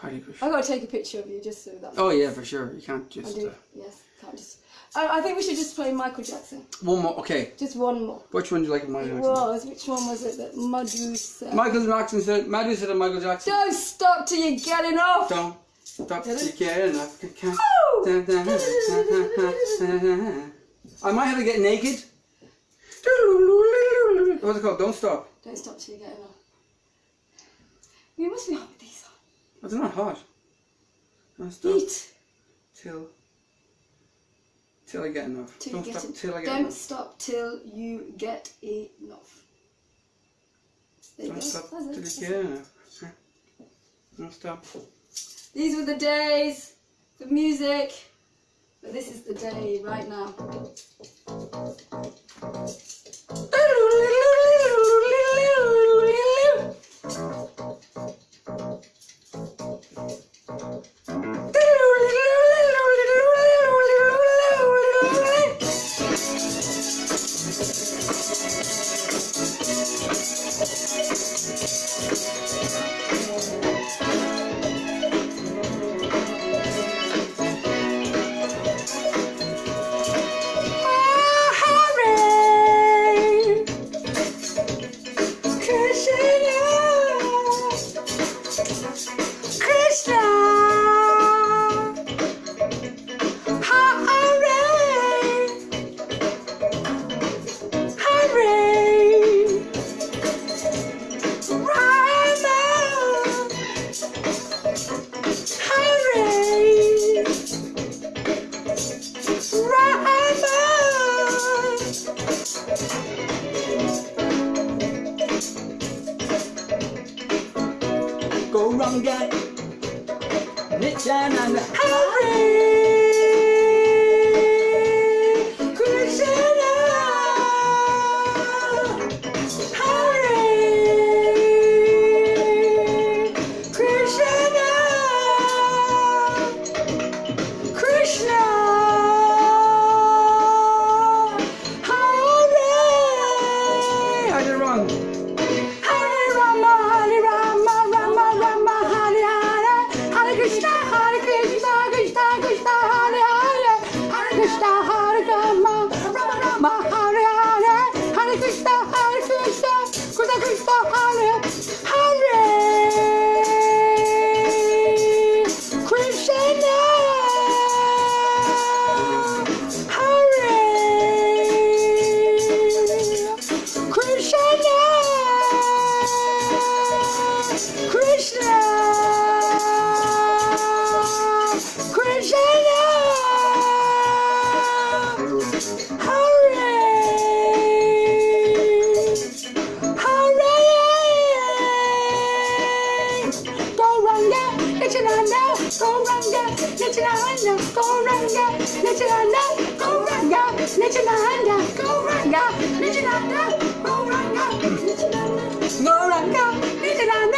Hare Krishna. I got to take a picture of you just so that. Oh yeah, for sure. You can't just. I do. uh, Yes, can't just. I, I think we should just play Michael Jackson. one more. Okay, Just one more. which one do you like of Michael It Jackson? was. Which one was it that Madhu said? Michael Jackson said. Madhu said of Michael Jackson. Don't stop till you get enough. Don't stop till you get enough. Dun. I might have to get naked. What's it called? Don't stop. Don't stop till you get enough. You must be hot with these Oh, it's not hot. Stop Eat till till I get enough. till Don't get stop till I get Don't enough. stop till you get enough. There Don't stop till you get enough. Don't stop. These were the days for music, but this is the day right now. Krishna, Krishna, Hare, Hare. Gauranga, Nityananda, Gauranga, Nityananda, Gauranga, Nityananda, Gauranga, Nityananda, Gauranga, Nityananda, Gauranga, Nityananda, Gauranga, Nityananda,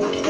Música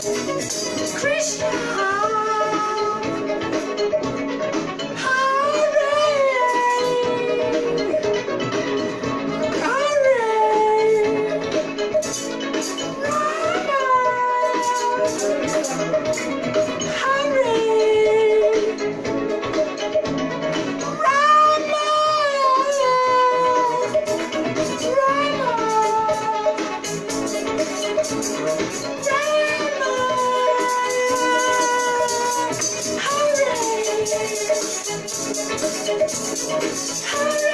Krishna, Amarama.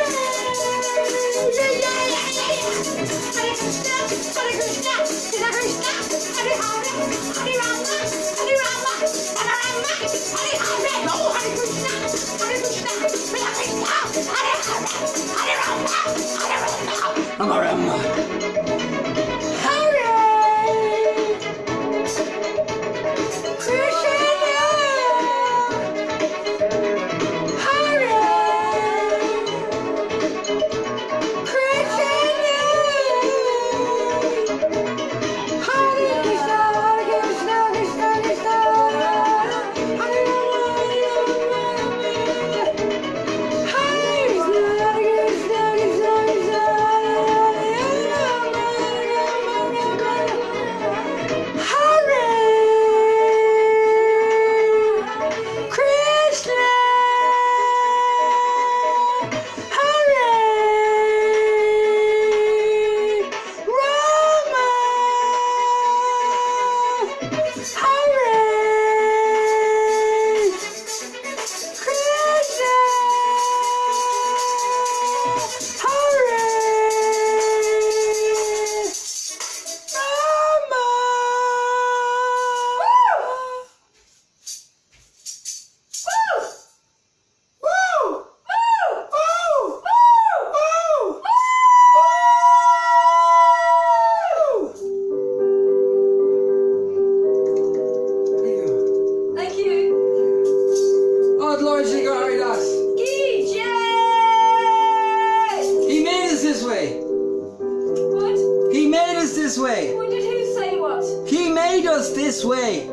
This way. What? He made us this way. What did who say what? He made us this way.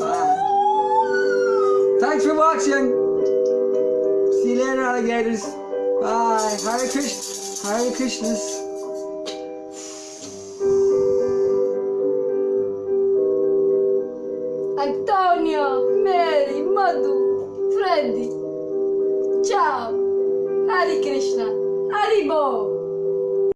Ah. Thanks for watching. See you later, alligators. Bye. Hare Krishna. Hare Krishnas.